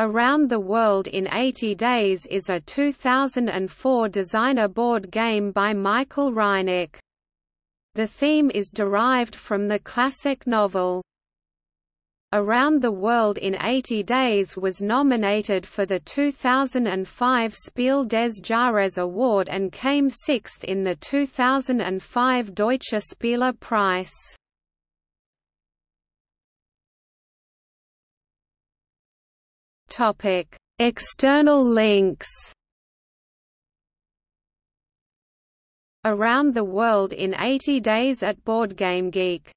Around the World in 80 Days is a 2004 designer board game by Michael Rieneck. The theme is derived from the classic novel. Around the World in 80 Days was nominated for the 2005 Spiel des Jahres award and came sixth in the 2005 Deutscher Spiele Preis. Topic: External links. Around the World in 80 Days at BoardGameGeek